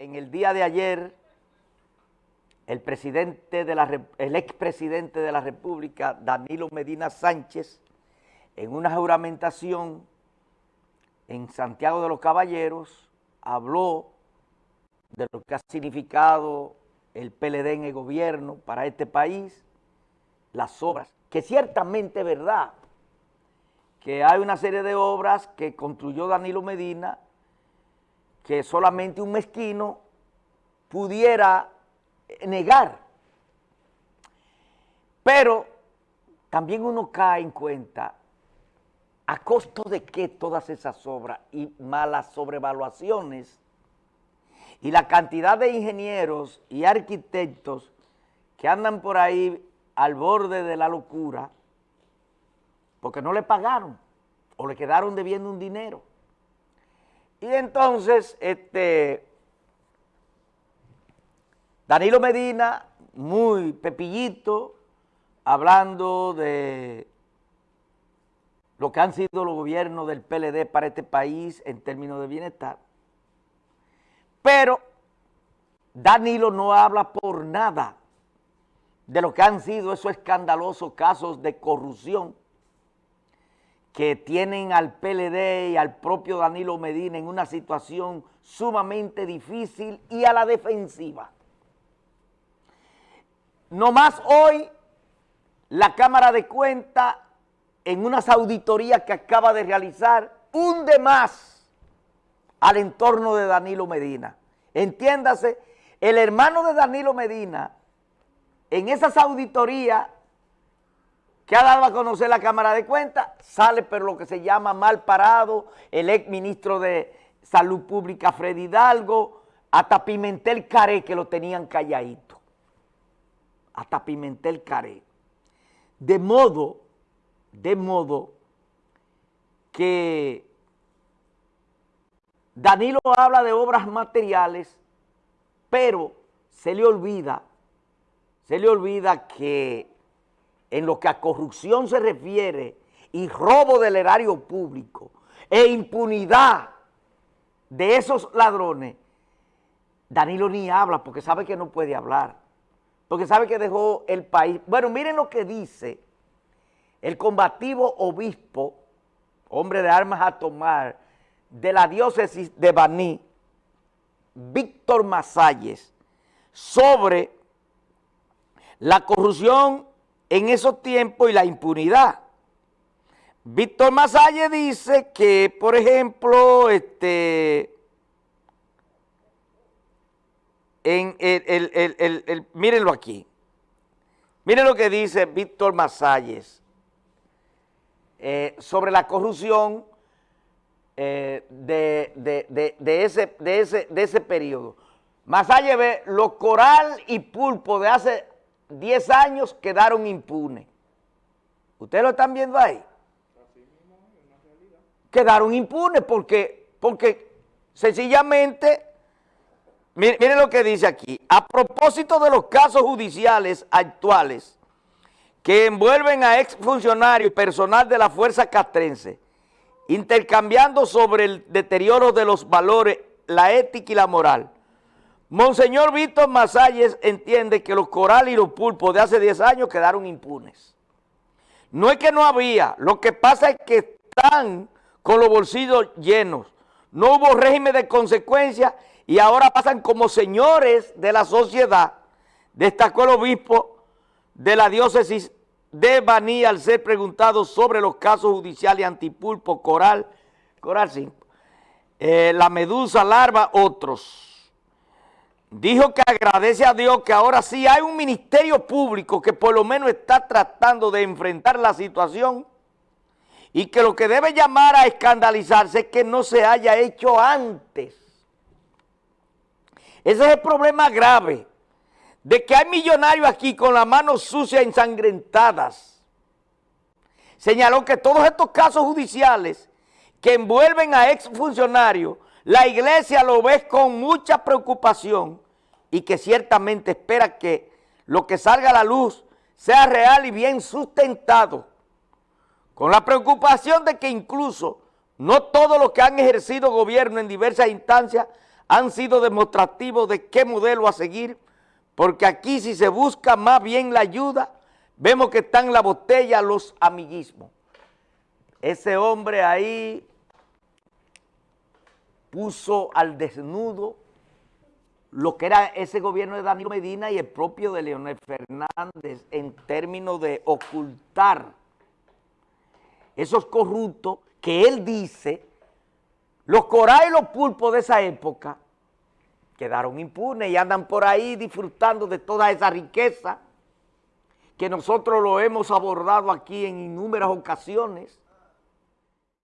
en el día de ayer, el presidente de la, el expresidente de la República, Danilo Medina Sánchez, en una juramentación en Santiago de los Caballeros, habló de lo que ha significado el PLD en el gobierno para este país, las obras, que ciertamente es verdad, que hay una serie de obras que construyó Danilo Medina que solamente un mezquino pudiera negar. Pero también uno cae en cuenta a costo de que todas esas obras y malas sobrevaluaciones y la cantidad de ingenieros y arquitectos que andan por ahí al borde de la locura porque no le pagaron o le quedaron debiendo un dinero. Y entonces, este, Danilo Medina, muy pepillito, hablando de lo que han sido los gobiernos del PLD para este país en términos de bienestar. Pero Danilo no habla por nada de lo que han sido esos escandalosos casos de corrupción que tienen al PLD y al propio Danilo Medina en una situación sumamente difícil y a la defensiva. No más hoy, la Cámara de Cuentas, en unas auditorías que acaba de realizar, hunde más al entorno de Danilo Medina. Entiéndase, el hermano de Danilo Medina, en esas auditorías que ha dado a conocer la Cámara de Cuentas, sale pero lo que se llama mal parado, el ex ministro de Salud Pública Freddy Hidalgo, hasta Pimentel Caré que lo tenían calladito, hasta Pimentel Caré. De modo, de modo que Danilo habla de obras materiales, pero se le olvida, se le olvida que en lo que a corrupción se refiere y robo del erario público e impunidad de esos ladrones, Danilo ni habla porque sabe que no puede hablar, porque sabe que dejó el país. Bueno, miren lo que dice el combativo obispo, hombre de armas a tomar, de la diócesis de Baní, Víctor Masalles, sobre la corrupción en esos tiempos y la impunidad. Víctor Masalle dice que, por ejemplo, este, en mírenlo aquí, miren lo que dice Víctor Masalles eh, sobre la corrupción eh, de, ese, de, ese, de ese periodo. Masalle ve lo coral y pulpo de hace 10 años quedaron impunes. ¿Ustedes lo están viendo ahí? Quedaron impunes porque, porque sencillamente, miren, lo que dice aquí, a propósito de los casos judiciales actuales que envuelven a exfuncionarios y personal de la fuerza castrense, intercambiando sobre el deterioro de los valores, la ética y la moral, Monseñor Víctor Masalles entiende que los corales y los pulpos de hace 10 años quedaron impunes. No es que no había, lo que pasa es que están con los bolsillos llenos. No hubo régimen de consecuencia y ahora pasan como señores de la sociedad, destacó el obispo de la diócesis de Baní al ser preguntado sobre los casos judiciales antipulpo, coral, coral sí, eh, la medusa, larva, otros dijo que agradece a Dios que ahora sí hay un ministerio público que por lo menos está tratando de enfrentar la situación y que lo que debe llamar a escandalizarse es que no se haya hecho antes. Ese es el problema grave de que hay millonarios aquí con las manos sucias ensangrentadas. Señaló que todos estos casos judiciales que envuelven a exfuncionarios la iglesia lo ve con mucha preocupación y que ciertamente espera que lo que salga a la luz sea real y bien sustentado, con la preocupación de que incluso no todos los que han ejercido gobierno en diversas instancias han sido demostrativos de qué modelo a seguir, porque aquí si se busca más bien la ayuda, vemos que están en la botella los amiguismos. Ese hombre ahí puso al desnudo lo que era ese gobierno de Danilo Medina y el propio de Leonel Fernández en términos de ocultar esos corruptos que él dice, los corais y los pulpos de esa época quedaron impunes y andan por ahí disfrutando de toda esa riqueza que nosotros lo hemos abordado aquí en innumerables ocasiones